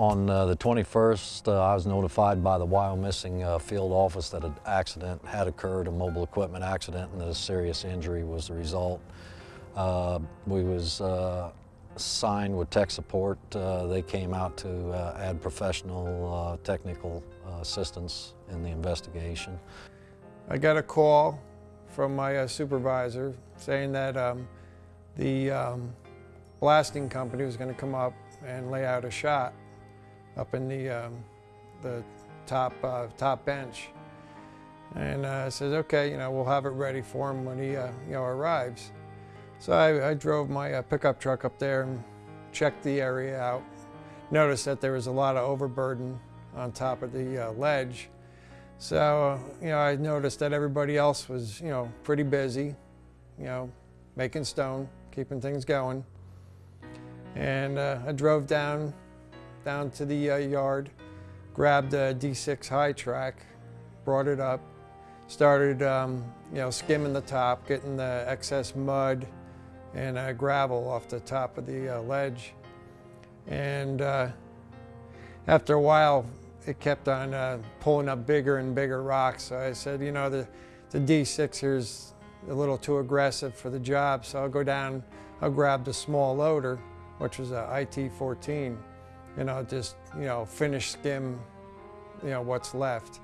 On uh, the 21st, uh, I was notified by the Wyomissing uh, field office that an accident had occurred, a mobile equipment accident, and that a serious injury was the result. Uh, we was uh, signed with tech support. Uh, they came out to add professional technical assistance in the investigation. I got a call from my supervisor saying that um, the um, blasting company was going to come up and lay out a shot up in the, um, the top, uh, top bench. And uh, said, okay, you know, we'll have it ready for him when he, uh, you know, arrives. So I, I drove my uh, pickup truck up there and checked the area out. Noticed that there was a lot of overburden on top of the uh, ledge. So, you know, I noticed that everybody else was, you know, pretty busy, you know, making stone, keeping things going. And uh, I drove down, down to the uh, yard, grabbed a D6 high track, brought it up, started, um, you know, skimming the top, getting the excess mud and uh, gravel off the top of the uh, ledge. And uh, after a while, it kept on uh, pulling up bigger and bigger rocks. So I said, you know, the, the D6 here's a little too aggressive for the job, so I'll go down, I'll grab the small loader, which was a IT-14, and I'll just, you know, finish skim, you know, what's left.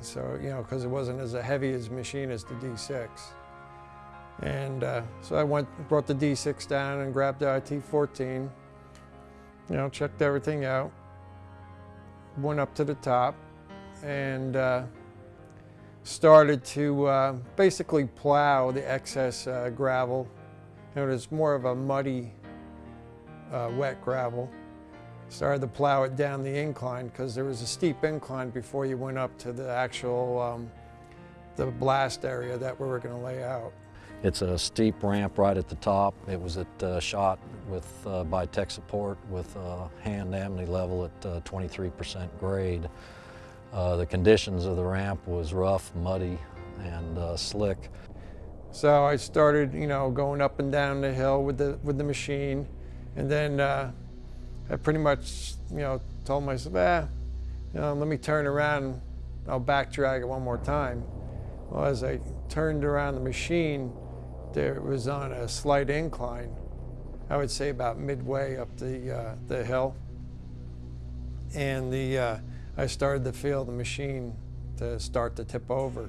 So, you know, because it wasn't as heavy as machine as the D6. And uh, so I went, brought the D6 down and grabbed the IT-14, you know, checked everything out, went up to the top and uh, started to uh, basically plow the excess uh, gravel. You know, it was more of a muddy, uh, wet gravel. Started to plow it down the incline because there was a steep incline before you went up to the actual um, the blast area that we were going to lay out. It's a steep ramp right at the top. It was at uh, shot with uh, by tech support with uh, an Abney level at 23% uh, grade. Uh, the conditions of the ramp was rough, muddy, and uh, slick. So I started, you know, going up and down the hill with the with the machine, and then I pretty much, you know, told myself, ah, you know, let me turn around and I'll back drag it one more time. Well, as I turned around the machine, there was on a slight incline, I would say about midway up the, uh, the hill. And the, uh, I started to feel the machine to start to tip over.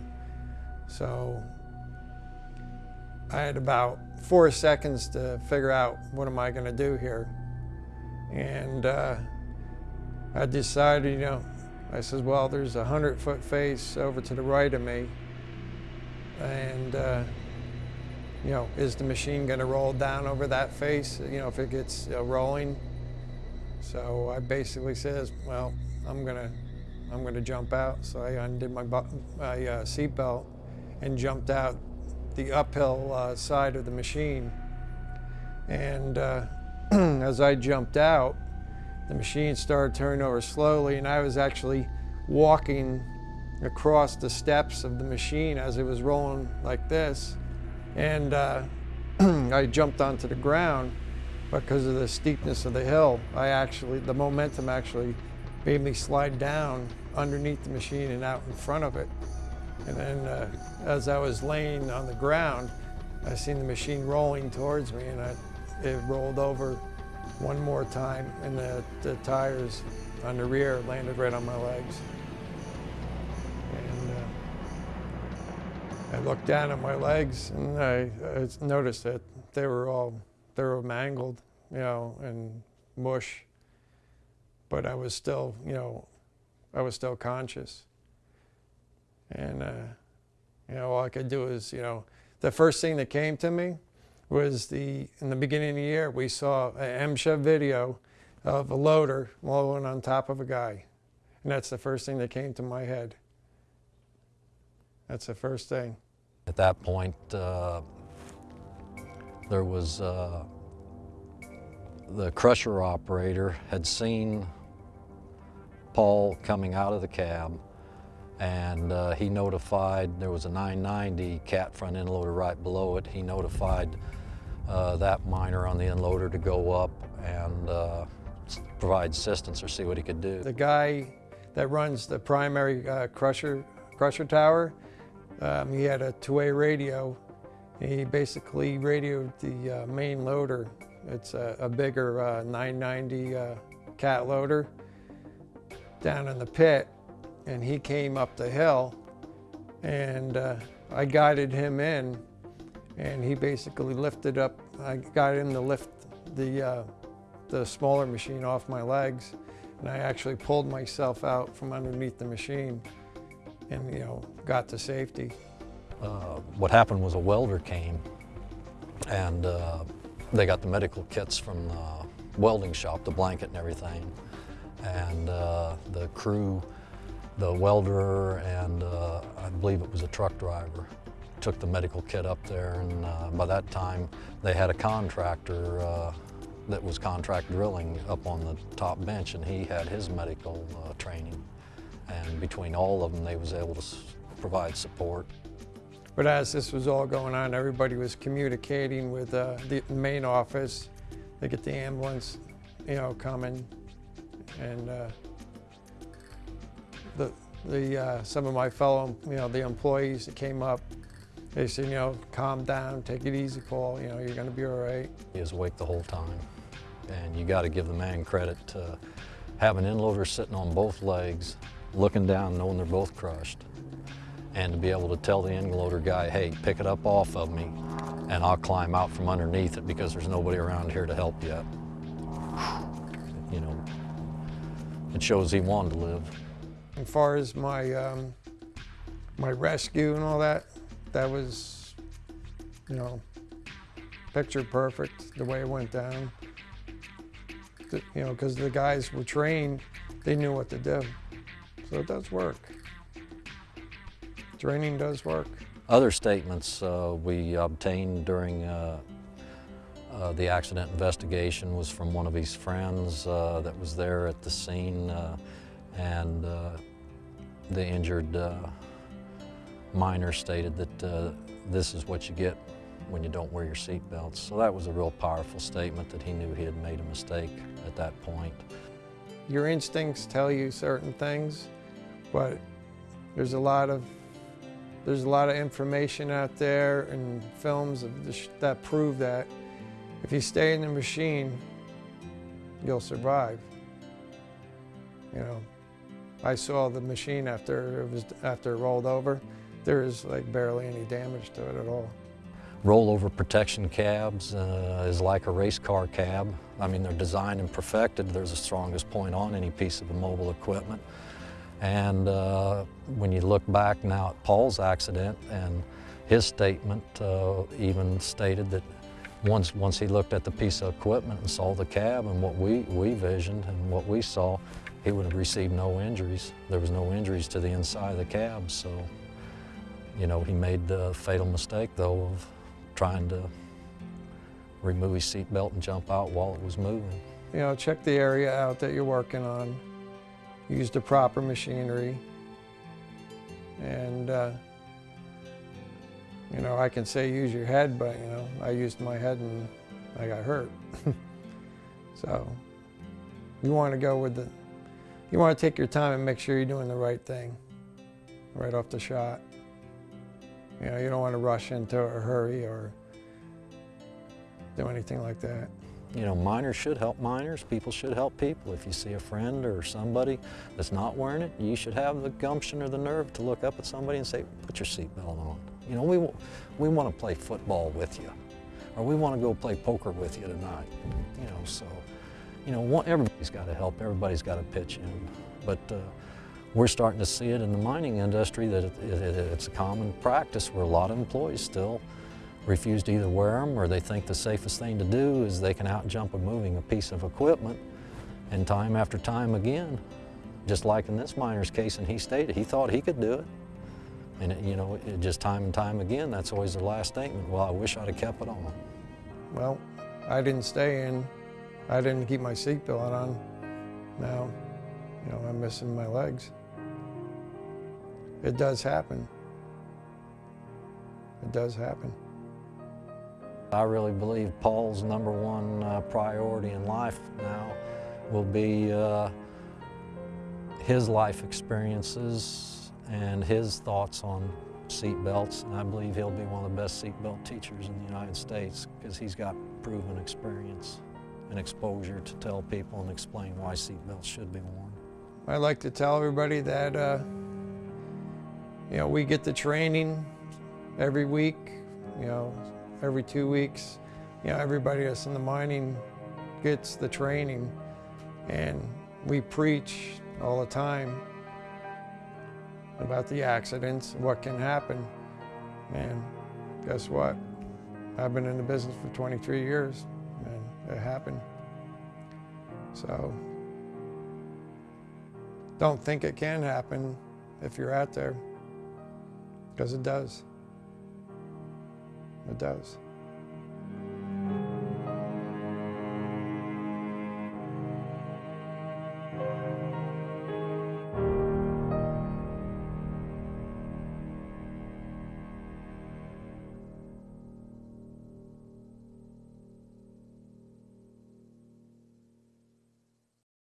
So I had about four seconds to figure out what am I going to do here. And uh, I decided, you know, I says, well, there's a hundred foot face over to the right of me. And uh, you know, is the machine going to roll down over that face, you know, if it gets uh, rolling? So I basically says, well, I'm going to I'm going to jump out. So I undid my, my uh, seatbelt and jumped out the uphill uh, side of the machine. And uh, as I jumped out, the machine started turning over slowly and I was actually walking across the steps of the machine as it was rolling like this. And uh, I jumped onto the ground because of the steepness of the hill. I actually, the momentum actually made me slide down underneath the machine and out in front of it. And then uh, as I was laying on the ground, I seen the machine rolling towards me and I, it rolled over one more time and the, the tires on the rear landed right on my legs. And I looked down at my legs and I, I, noticed that they were all, they were mangled, you know, and mush. But I was still, you know, I was still conscious. And, uh, you know, all I could do is, you know, the first thing that came to me was the, in the beginning of the year, we saw an MSHA video of a loader blowing on top of a guy. And that's the first thing that came to my head. That's the first thing. At that point, uh, there was uh, the crusher operator had seen Paul coming out of the cab and uh, he notified, there was a 990 cat front end loader right below it. He notified uh, that miner on the end loader to go up and uh, provide assistance or see what he could do. The guy that runs the primary uh, crusher, crusher tower, um, he had a two-way radio. He basically radioed the uh, main loader. It's a, a bigger uh, 990 uh, cat loader down in the pit, and he came up the hill, and uh, I guided him in, and he basically lifted up. I got him to lift the uh, the smaller machine off my legs, and I actually pulled myself out from underneath the machine, and you know got to safety. Uh, what happened was a welder came and uh, they got the medical kits from the welding shop, the blanket and everything. And uh, the crew, the welder and uh, I believe it was a truck driver, took the medical kit up there and uh, by that time they had a contractor uh, that was contract drilling up on the top bench and he had his medical uh, training. And between all of them they was able to provide support. But as this was all going on, everybody was communicating with uh, the main office. They get the ambulance, you know, coming, and uh, the the uh, some of my fellow, you know, the employees that came up, they said, you know, calm down, take it easy, Paul. You know, you're going to be all right. He was awake the whole time. And you got to give the man credit to have an end loader sitting on both legs, looking down, knowing they're both crushed, and to be able to tell the end loader guy, hey, pick it up off of me, and I'll climb out from underneath it because there's nobody around here to help yet. You know, it shows he wanted to live. As far as my um, my rescue and all that, that was, you know, picture perfect the way it went down. The- you know, because the guys were trained, they knew what to do. So it does work. Training does work. Other statements uh, we obtained during uh, uh, the accident investigation was from one of his friends uh, that was there at the scene, uh, and uh, the injured uh, miner stated that uh, this is what you get when you don't wear your seatbelts. So that was a real powerful statement that he knew he had made a mistake at that point. Your instincts tell you certain things, but there's a lot of there's a lot of information out there and films that prove that if you stay in the machine, you'll survive. You know, I saw the machine after it was after it rolled over. There is like barely any damage to it at all. Rollover protection cabs uh, is like a race car cab. I mean, they're designed and perfected. There's the strongest point on any piece of mobile equipment. And uh, when you look back now at Paul's accident and his statement uh, even stated that once, once he looked at the piece of equipment and saw the cab and what we, we visioned and what we saw, he would have received no injuries. There was no injuries to the inside of the cab, so you know, he made the fatal mistake, though, of trying to remove his seatbelt and jump out while it was moving. You know, check the area out that you're working on. Use the proper machinery. And, uh, you know, I can say use your head, but, you know, I used my head and I got hurt. so, you want to go with the, you want to take your time and make sure you're doing the right thing right off the shot. You know, you don't want to rush into a hurry or do anything like that. You know, miners should help miners. People should help people. If you see a friend or somebody that's not wearing it, you should have the gumption or the nerve to look up at somebody and say, put your seatbelt on. You know, we, we want to play football with you, or we want to go play poker with you tonight. You know, so, you know, everybody's got to help. Everybody's got to pitch in. But uh, we're starting to see it in the mining industry that it, it, it- it's a common practice where a lot of employees still refuse to either wear them or they think the safest thing to do is they can outjump a moving a piece of equipment. And time after time again, just like in this miner's case, and he stated he thought he could do it. And it, you know, it just time and time again, that's always the last statement. Well, I wish I'd have kept it on. Well, I didn't stay in. I didn't keep my seatbelt on. Now, you know, I'm missing my legs. It does happen. It does happen. I really believe Paul's number one uh, priority in life now will be uh, his life experiences and his thoughts on seat belts. And I believe he'll be one of the best seatbelt teachers in the United States because he's got proven experience and exposure to tell people and explain why seatbelts should be worn. I like to tell everybody that, uh, you know, we get the training every week, you know, every two weeks. You know, everybody that's in the mining gets the training, and we preach all the time about the accidents, what can happen. And guess what? I've been in the business for 23 years, it happened. So don't think it can happen if you're out there, because it does. It does.